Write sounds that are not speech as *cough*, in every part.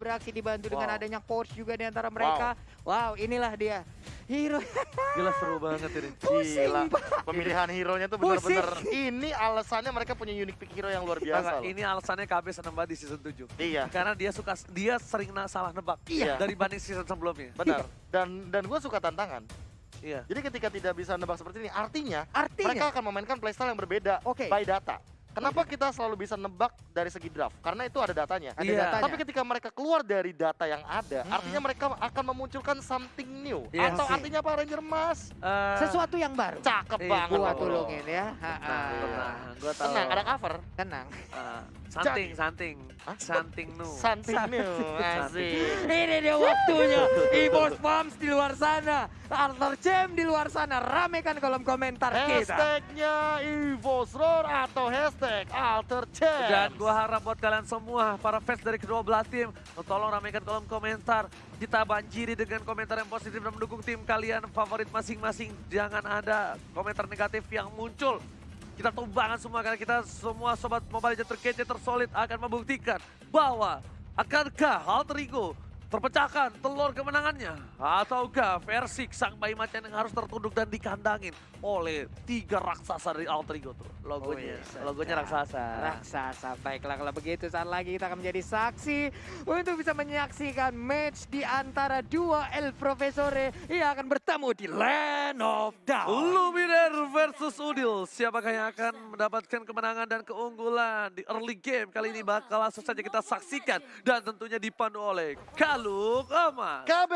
beraksi dibantu dengan Wow. adanya Porsche juga di antara mereka. Wow, inilah dia. Hero Gila seru banget ini. *laughs* pusing, Gila. Pak. Pemilihan hero-nya tuh Pusing. bener-bener ini alasannya mereka punya unique pick hero yang luar biasa Enggak, loh. ini alasannya KB seneng banget di season 7. Iya, Karena dia suka dia sering na- salah nebak Iya. dari banding season sebelumnya. benar. Dan dan gue suka tantangan. Iya. Jadi ketika tidak bisa nebak seperti ini, artinya Artinya, mereka akan memainkan playstyle yang berbeda Oke. by data. Kenapa kita selalu bisa nebak dari segi draft? Karena itu ada datanya. ada Iya. datanya. Tapi ketika mereka keluar dari data yang ada, Mm-mm. artinya mereka akan memunculkan something new. Iya Atau sih. artinya apa Ranger Mas? Eh, sesuatu yang baru. Cakep Iya, banget. Gua tulungin ya. Tenang, tenang. Gua tahu. Tenang, ada cover. Tenang. Eh, santing, santing. Hah? Santing nu. Something new. Asik. *laughs* Ini dia waktunya. Evos Farms di luar sana. Arthur Jam di luar sana. Ramekan kolom komentar kita. Hashtagnya Evos Roar atau hashtag Alter Chance. Dan gua harap buat kalian semua, para fans dari kedua belah tim, tolong ramaikan kolom komentar. Kita banjiri dengan komentar yang positif dan mendukung tim kalian favorit masing-masing. Jangan ada komentar negatif yang muncul. Kita tumbangan semua karena kita semua sobat Mobile Legends terkece tersolid akan membuktikan bahwa akankah Alter Ego terpecahkan telur kemenangannya. Ataukah versi sang bayi macan yang harus tertunduk dan dikandangin oleh tiga raksasa dari Alter Ego tuh? Logonya. Wih, logonya sedap. raksasa. Raksasa, baiklah kalau begitu saat lagi kita akan menjadi saksi untuk bisa menyaksikan match di antara dua El Profesore. Yang akan bertemu di Land of Doubt. Luminer versus Udil. Siapakah yang akan mendapatkan kemenangan dan keunggulan di early game kali ini? Bakal langsung saja kita saksikan dan tentunya dipandu oleh Kaluk Amas. KB.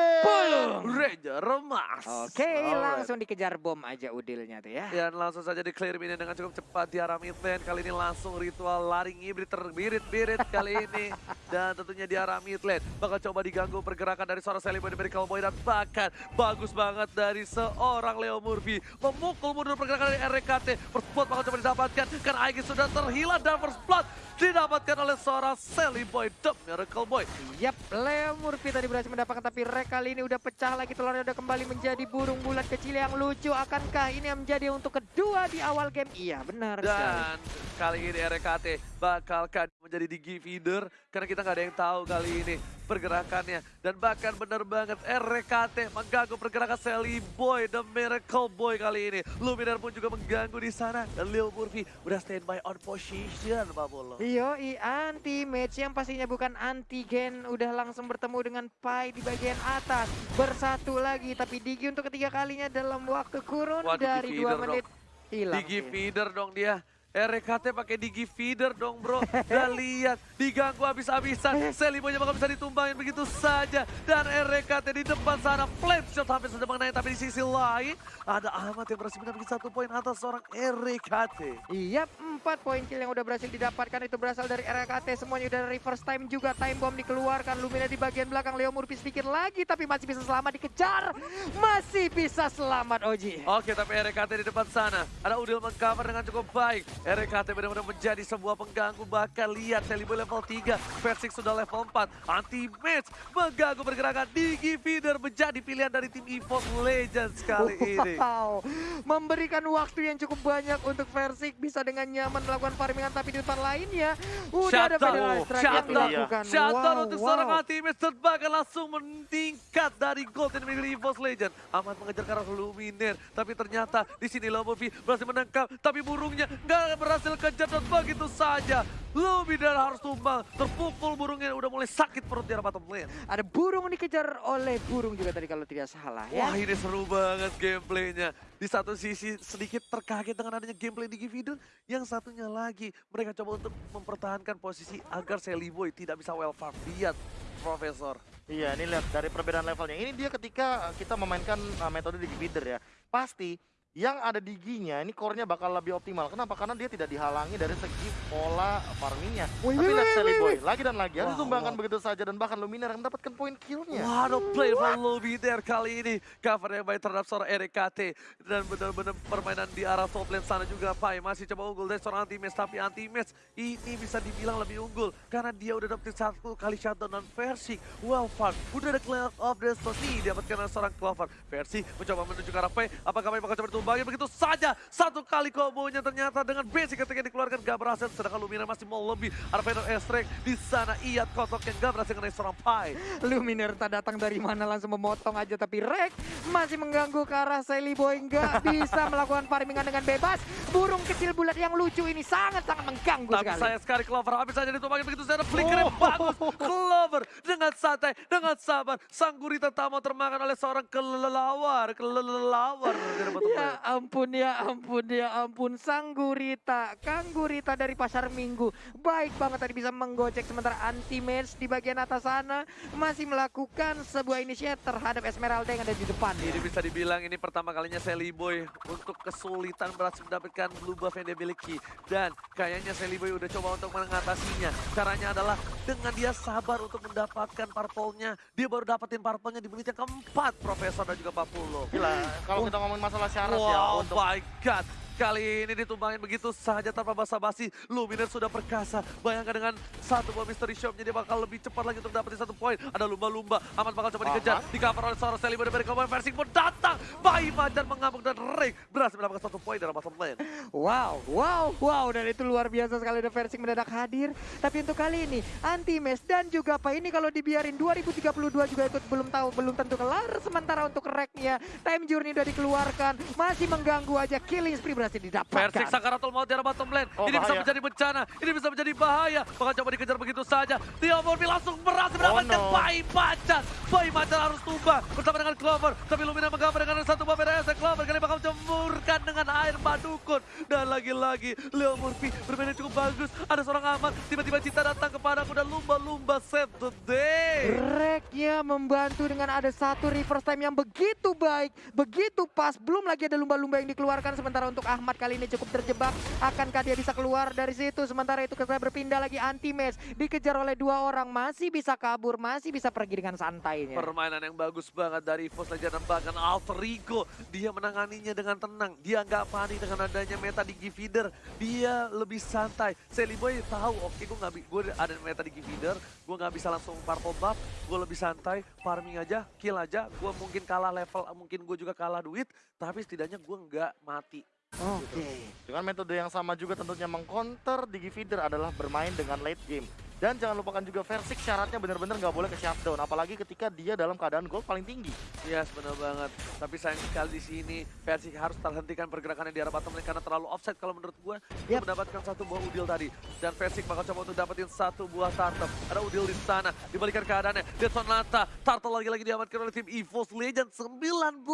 Ranger Remas. Oke, Alright. langsung dikejar bom aja udilnya tuh ya. Dan langsung saja di clear ini dengan cukup cepat di arah mid lane. Kali ini langsung ritual laring hibrid terbirit-birit kali *laughs* ini. Dan tentunya di arah mid lane. Bakal coba diganggu pergerakan dari seorang Sally Boy dari Cowboy. Dan bahkan bagus banget dari seorang Leo Murphy. Memukul mundur pergerakan dari RKT. First blood bakal coba didapatkan. Karena Aegis sudah terhilang dan first blood didapatkan oleh seorang Sally Boy. The Miracle Boy. Yap, Leo Murphy tadi berhasil mendapatkan tapi Rek kali ini udah pecah lagi telurnya udah kembali menjadi burung bulat kecil yang lucu. Akankah ini yang menjadi untuk kedua di awal game? Iya, benar sekali. Dan kali ini RKT bakalkan menjadi digi feeder karena kita nggak ada yang tahu kali ini pergerakannya. Dan bahkan benar banget RKT mengganggu pergerakan Sally Boy the Miracle Boy kali ini. Luminar pun juga mengganggu di sana. Dan Lil Murphy udah standby on position Pak Bolo. Yo, i anti match yang pastinya bukan antigen. Udah langsung bertemu dengan Pai di bagian atas. Bersatu lagi tapi Digi untuk ketiga kalinya dalam waktu kurun Waduh, dari dua menit hilang. Digi feeder dong dia RKT pakai digi feeder dong bro *laughs* Dan lihat diganggu habis-habisan *laughs* Boy bakal bisa ditumbangin begitu saja Dan RKT di depan sana Flame shot hampir saja mengenai Tapi di sisi lain ada Ahmad yang berhasil mendapatkan satu poin atas seorang RKT Iya, empat poin kill yang udah berhasil didapatkan itu berasal dari RKT. Semuanya udah reverse time juga. Time bomb dikeluarkan. Lumina di bagian belakang. Leo Murphy sedikit lagi tapi masih bisa selamat dikejar. Masih bisa selamat Oji. Oke tapi RKT di depan sana Ada Udil mengcover dengan cukup baik RKT benar-benar menjadi sebuah pengganggu. Bahkan lihat Boy level 3 Versik sudah level 4 Anti-match mengganggu pergerakan. Digi Feeder menjadi pilihan dari tim EVOS Legends kali ini. Wow, memberikan waktu yang cukup banyak untuk Versik bisa dengan nyaman melakukan farmingan tapi di depan lainnya udah ada pedal strike yang dilakukan. Shutdown wow, untuk wow. seorang Ultimate Third bahkan langsung meningkat dari Golden Middle EVOS Legend. Amat mengejar ke arah Luminer, tapi ternyata di sini Lomovi berhasil menangkap, tapi burungnya nggak berhasil kejar dan begitu saja. Luminer harus tumbang, terpukul burungnya udah mulai sakit perut di arah bottom lane. Ada burung dikejar oleh burung juga tadi kalau tidak salah ya. Wah ini seru banget gameplaynya. Di satu sisi sedikit terkaget dengan adanya gameplay di Gividun. Yang satunya lagi mereka coba untuk mempertahankan posisi agar Sally Boy tidak bisa well farm. Lihat Profesor. Iya, ini lihat dari perbedaan levelnya. Ini dia ketika kita memainkan uh, metode digi feeder ya. Pasti yang ada diginya ini core-nya bakal lebih optimal. Kenapa? Karena dia tidak dihalangi dari segi pola farmingnya. Wih, Tapi wih, lihat Sally Boy, lagi dan lagi. Harus Wah, ditumbangkan wah. begitu saja dan bahkan Luminar yang mendapatkan poin killnya. Waduh, play for lobby there kali ini. Cover yang baik terhadap seorang RKT. Dan benar-benar permainan di arah top lane sana juga Pai. Masih coba unggul dari seorang anti-match. Tapi anti-match ini bisa dibilang lebih unggul. Karena dia udah dapetin satu kali shutdown dan versi. Well fun. Udah ada Cloud of Destiny. Dapatkan seorang Clover. Versi mencoba menuju ke arah Pai. Apakah Pai bakal coba ditumbangin begitu saja. Satu kali kombonya ternyata dengan basic ketika dikeluarkan gak berhasil. Sedangkan Lumina masih mau lebih. Ada Vader Estrek di sana. Iya kotok yang gak berhasil mengenai seorang Pai. Luminer tak datang dari mana langsung memotong aja tapi Rek masih mengganggu ke arah Sally Boy nggak *laughs* bisa melakukan farmingan dengan bebas. Burung kecil bulat yang lucu ini sangat-sangat mengganggu Tapi sekali. saya sekali Clover habis saja ditumbangin begitu saja flicker yang bagus. Clover dengan santai, dengan sabar. Sang gurita tak mau termakan oleh seorang kelelawar. Kelelawar. bottom Ya ampun ya ampun ya ampun Sang Gurita Kang Gurita dari Pasar Minggu Baik banget tadi bisa menggocek sementara anti-match di bagian atas sana Masih melakukan sebuah initiate terhadap Esmeralda yang ada di depan Ini bisa dibilang ini pertama kalinya Sally Boy untuk kesulitan berhasil mendapatkan blue buff yang dia miliki. Dan kayaknya Sally Boy udah coba untuk mengatasinya. Caranya adalah dengan dia sabar untuk mendapatkan purple-nya. Dia baru dapetin purple-nya di menit yang keempat, Profesor dan juga Papulo. Gila, kalau kita ngomongin masalah syarat ya Wow, untuk my God. Kali ini ditumbangin begitu saja tanpa basa-basi. Luminer sudah perkasa. Bayangkan dengan satu buah mystery shopnya dia bakal lebih cepat lagi untuk dapetin satu poin. Ada lumba-lumba. Aman bakal coba dikejar. Di cover oleh seorang Sally dari Cowboy Versing pun datang. Bayi Majan mengamuk dan Ring berhasil mendapatkan satu poin dalam bottom lane. Wow, wow, wow, dan itu luar biasa sekali ada versi mendadak hadir. Tapi untuk kali ini, anti-mes dan juga apa ini kalau dibiarin 2032 juga ikut belum tahu, belum tentu kelar. Sementara untuk reknya, time journey udah dikeluarkan, masih mengganggu aja killing spree berhasil didapatkan. Persik Sakaratul Maut di arah bottom lane. Oh, ini bisa bahaya. menjadi bencana. Ini bisa menjadi bahaya. Bakal coba dikejar begitu saja. Tio Morbi langsung berhasil mendapatkan no. Bayi Macan. Bayi Macan harus tumbang bersama dengan Clover. Tapi Lumina menggambar dengan satu buah BDS. Clover kali bakal jemurkan dengan air badukun. Dan lagi-lagi Leo Murphy bermain cukup bagus. Ada seorang aman. Tiba-tiba Cinta datang kepadaku dan lumba-lumba save the day. Reknya membantu dengan ada satu reverse time yang begitu baik, begitu pas. Belum lagi ada lumba-lumba yang dikeluarkan. Sementara untuk Ahmad kali ini cukup terjebak. Akankah dia bisa keluar dari situ? Sementara itu kita berpindah lagi anti-match. Dikejar oleh dua orang. Masih bisa kabur, masih bisa pergi dengan santainya. Permainan yang bagus banget dari Evos Legend bahkan Alter Ego. Dia menanganinya dengan tenang. Dia nggak panik dengan adanya meta di Feeder. Dia lebih santai. Sally Boy tahu, oke gue nggak gue ada meta di Feeder. Gue nggak bisa langsung purple buff. Gue lebih santai, farming aja, kill aja. Gue mungkin kalah level, mungkin gue juga kalah duit. Tapi setidaknya gue nggak mati. Oke. Dengan metode yang sama juga tentunya mengcounter Digi Feeder adalah bermain dengan late game. Dan jangan lupakan juga Versik syaratnya benar-benar nggak boleh ke shutdown. Apalagi ketika dia dalam keadaan gold paling tinggi. Yes, benar banget. Tapi sayang sekali di sini Persik harus terhentikan pergerakannya di arah bottom lane karena terlalu offside kalau menurut gue. Dia mendapatkan satu buah udil tadi. Dan Persik bakal coba untuk dapetin satu buah turtle. Ada udil di sana. Dibalikan keadaannya. Dead Sonata. Turtle lagi-lagi diamankan oleh tim EVOS Legend. 19.000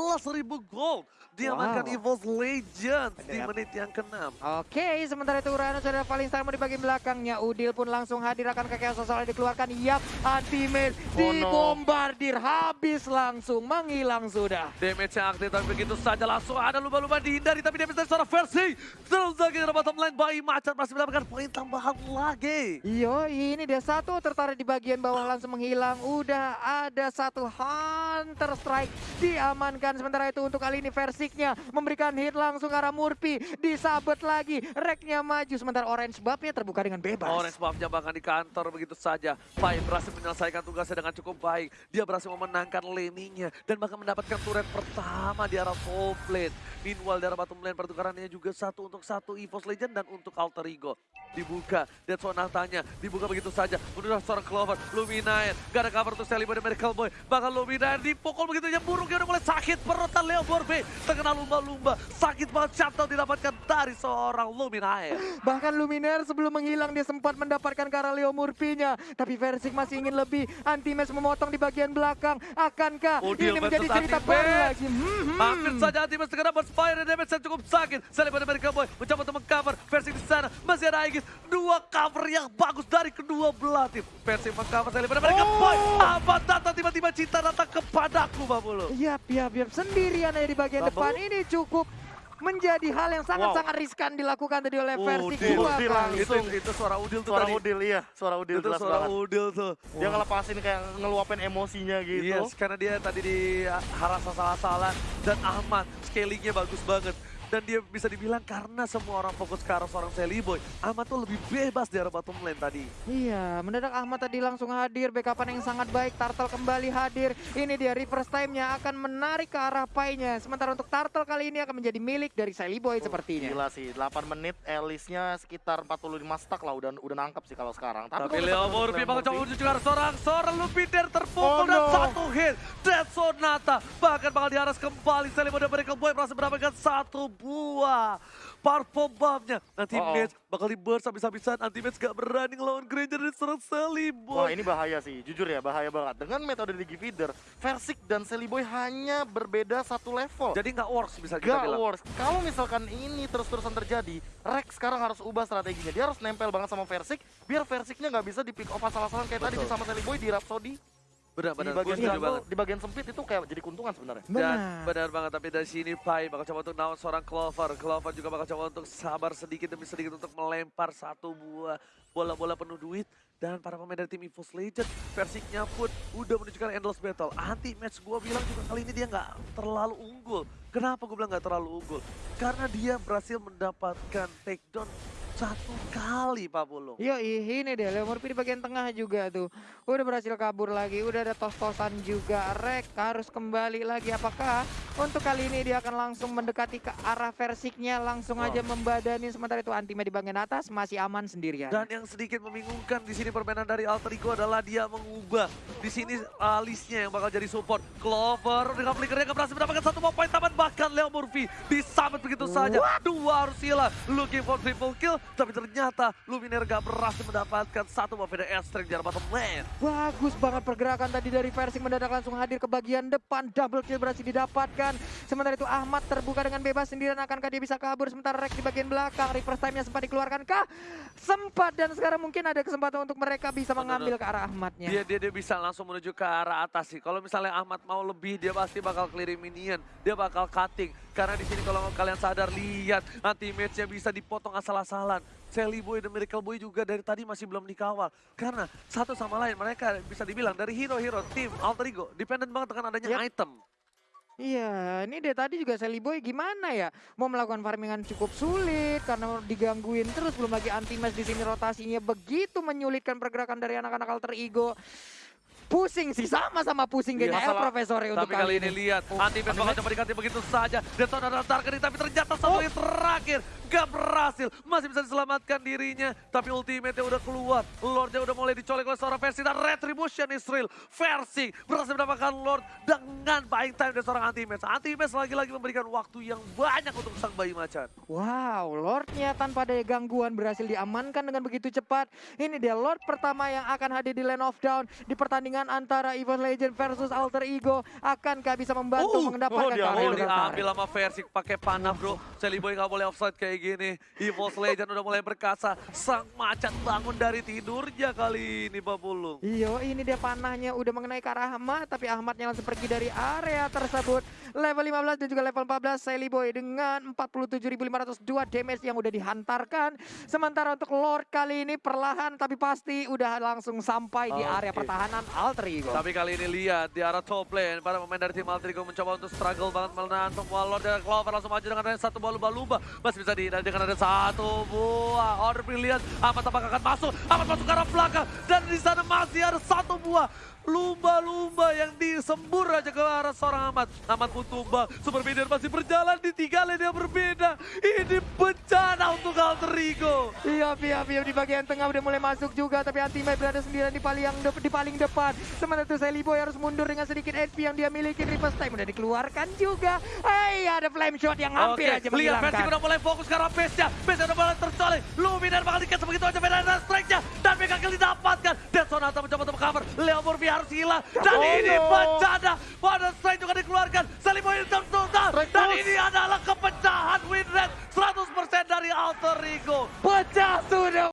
gold. Diamankan Wow. EVOS Legend di menit yang ke-6. Oke, sementara itu Uranus ada paling sama di bagian belakangnya. Udil pun langsung hadir akan ke Chaos dikeluarkan. Yap, anti-mail Oh, no. dibombardir. Habis langsung, menghilang sudah. Damage yang aktif tapi begitu saja langsung ada lumba-lumba dihindari tapi damage dari seorang versi. Terus lagi dari bottom lane Bayi Macan masih mendapatkan poin tambahan lagi. Yo, ini dia satu tertarik di bagian bawah langsung menghilang. Udah ada satu Hunter Strike diamankan. Sementara itu untuk kali ini versiknya memberikan hit langsung ke arah Murphy. Disabet lagi, reknya maju. Sementara Orange Buff-nya terbuka dengan bebas. Orange buff-nya bahkan di kantor begitu saja. Pai berhasil menyelesaikan tugasnya dengan cukup baik. Dia berhasil memenangkan laning-nya dan bahkan mendapatkan turret pertama di arah top lane. Meanwhile di arah bottom lane pertukarannya juga satu untuk satu EVOS Legend dan untuk Alter Ego. Dibuka, Dead Sonatanya dibuka begitu saja. Menuju seorang Clover, Luminaire. Gak ada cover untuk Sally Boy dan Miracle Boy. Bahkan Luminaire dipukul begitu aja burungnya udah mulai sakit. Perotan Leo Borbe terkena lumba-lumba. Sakit banget shutdown didapatkan dari seorang Luminaire. Bahkan Luminaire sebelum menghilang dia sempat mendapatkan ke Murphy-nya. Tapi Versik masih ingin lebih. Anti-match memotong di bagian belakang. Akankah Udil ini menjadi cerita baru lagi? Hmm, hmm. Hampir saja Antimas segera berspire dan damage yang cukup sakit. Sally pada American Boy mencoba untuk mengcover versi di sana. Masih ada Aegis. Dua cover yang bagus dari kedua belah tim. Versi mengcover pada American Boy. Apa datang tiba-tiba cinta datang kepadaku Babulu. Yap, yap, yap. Sendirian aja di bagian depan. Ini cukup menjadi hal yang sangat-sangat riskan dilakukan tadi oleh versi Udil, kedua Udil kali. Itu, itu suara Udil tuh Suara tadi. Udil, iya. Suara Udil Itu jelas suara banget. Udil tuh. Dia ngelepasin kayak ngeluapin emosinya gitu. Yes, karena dia tadi di harasa salah-salah dan Ahmad scalingnya bagus banget. Dan dia bisa dibilang karena semua orang fokus ke arah seorang Sally Boy. Ahmad tuh lebih bebas di arah bottom lane tadi. Iya, mendadak Ahmad tadi langsung hadir, backupan yang sangat baik, Turtle kembali hadir. Ini dia reverse time-nya akan menarik ke arah Pai-nya. Sementara untuk Turtle kali ini akan menjadi milik dari Sally Boy sepertinya. Gila sih, 8 menit Elisnya sekitar 45 stack lah udah udah nangkep sih kalau sekarang. Tapi kalau Leo Murphy bakal coba Murphy, menuju ke arah seorang seorang Lupiter terpukul Oh, dan no. satu hit. Dead Sonata bahkan bakal diaras kembali. Sally Boy dan Miracle Boy berhasil mendapatkan satu buah Purple Bomb-nya. Nanti Uh-oh. match bakal di burst habis-habisan. Anti match gak berani ngelawan Granger dan serang Sally Wah Boy. ini bahaya sih, jujur ya bahaya banget. Dengan metode Digi Feeder, Versik dan Sally Boy hanya berbeda satu level. Jadi nggak works bisa kita Gak bilang. works. Kalau misalkan ini terus-terusan terjadi, Rex sekarang harus ubah strateginya. Dia harus nempel banget sama Versik, biar Versiknya nggak bisa di pick off asal-asalan kayak tadi Betul. di sama Sally Boy di Rhapsody. Benar-benar di bagian setuju banget. di bagian sempit itu kayak jadi keuntungan sebenarnya. Dan Benar. benar banget, tapi dari sini Pai bakal coba untuk naon seorang Clover. Clover juga bakal coba untuk sabar sedikit demi sedikit untuk melempar satu buah bola-bola penuh duit. Dan para pemain dari tim EVOS Legend, versinya pun udah menunjukkan endless battle. Anti match gue bilang juga kali ini dia nggak terlalu unggul. Kenapa gue bilang nggak terlalu unggul? Karena dia berhasil mendapatkan takedown satu kali Pak Bulung. Yo ini deh, Leo Murphy di bagian tengah juga tuh. Udah berhasil kabur lagi, udah ada tos-tosan juga. Rek harus kembali lagi. Apakah untuk kali ini dia akan langsung mendekati ke arah versiknya, langsung Wow. aja membadani. Sementara itu Antima di bagian atas masih aman sendirian. Dan yang sedikit membingungkan di sini permainan dari Alter Ego adalah dia mengubah di sini alisnya yang bakal jadi support. Clover dengan flickernya nggak berhasil mendapatkan satu point taman bahkan Leo Murphy disambut begitu saja. Dua harus hilang. Looking for triple kill tapi ternyata Luminaire gak berhasil mendapatkan satu Veda Airstrike di arah bottom lane. Bagus banget pergerakan tadi dari Versing mendadak langsung hadir ke bagian depan. Double kill berhasil didapatkan. Sementara itu Ahmad terbuka dengan bebas sendirian. Akankah dia bisa kabur? Sementara Rex di bagian belakang. Reverse time-nya sempat dikeluarkan kah? Sempat dan sekarang mungkin ada kesempatan untuk mereka bisa mengambil ke arah Ahmadnya. Dia, dia dia bisa langsung menuju ke arah atas sih. Kalau misalnya Ahmad mau lebih, dia pasti bakal clearing minion. Dia bakal cutting. Karena di sini kalau kalian sadar, lihat anti match-nya bisa dipotong asal-asalan. Sally Boy dan Miracle Boy juga dari tadi masih belum dikawal. Karena satu sama lain mereka bisa dibilang dari hero-hero tim Alter Ego. Dependent banget dengan adanya Yap. item. Iya, ini dari tadi juga Sally Boy gimana ya? Mau melakukan farmingan cukup sulit karena digangguin terus belum lagi anti match di sini rotasinya begitu menyulitkan pergerakan dari anak-anak alter ego. Pusing sih sama-sama pusing Iya, kayaknya. Masalah- Profesor untuk Tapi kali ini lihat, Oh, anti bakal coba diganti begitu saja. Deton ada targeting tapi ternyata satu Oh. yang terakhir gak berhasil. Masih bisa diselamatkan dirinya, tapi ultimate-nya udah keluar. Lordnya udah mulai dicolek oleh seorang versi dan Retribution Israel. Versi berhasil mendapatkan Lord dengan buying time dari seorang anti match. Anti match lagi-lagi memberikan waktu yang banyak untuk sang bayi macan. Wow, Lordnya tanpa ada gangguan berhasil diamankan dengan begitu cepat. Ini dia Lord pertama yang akan hadir di Land of Down di pertandingan antara EVOS Legend versus Alter Ego. Akankah bisa membantu Oh, mendapatkan oh, dia Oh diambil sama versi pakai panah bro. Sally Boy gak boleh offside kayak gini. EVOS Legend udah mulai berkasa. Sang macan bangun dari tidurnya kali ini Pak Pulung. Iyo, ini dia panahnya udah mengenai ke arah Ahmad, tapi Ahmadnya langsung pergi dari area tersebut. Level 15 dan juga level 14 Sally Boy dengan 47.502 damage yang udah dihantarkan. Sementara untuk Lord kali ini perlahan tapi pasti udah langsung sampai di area pertahanan Alter Ego. Tapi kali ini lihat di arah top lane. Para pemain dari tim Altrico mencoba untuk struggle banget menahan semua Lord dan Clover langsung maju dengan satu buah lumba-lumba. Masih bisa dihindari dengan ada satu buah. Order brilliant. Ahmad apakah akan masuk? Ahmad masuk ke arah belakang. Dan di sana masih ada satu buah lumba-lumba yang disembur aja ke arah seorang Ahmad. Ahmad pun tumbang. Super Bidder masih berjalan di tiga lane yang berbeda. Ini bencana untuk Alterigo. Iya, iya, iya di bagian tengah udah mulai masuk juga, tapi Antimate berada sendirian di paling de- di paling depan. Sementara itu Sally Boy harus mundur dengan sedikit HP yang dia miliki. Reverse time udah dikeluarkan juga. Hai, ada flame shot yang hampir Oke, aja lihat Versi menghilangkan. udah mulai fokus ke arah base-nya. Base-nya udah mulai tercolek. Luminar bakal dikasih begitu aja dan strike-nya. Dan Mega Kill didapatkan. Dan Sonata mencoba untuk cover. Leo Murphy harus hilang. Dan Oh, ini no. bencana. Pada strike juga dikeluarkan. Saliboy tertutup. Strike Dan ini adalah kepecahan win rate 100% dari Alter Ego. Pecah sudah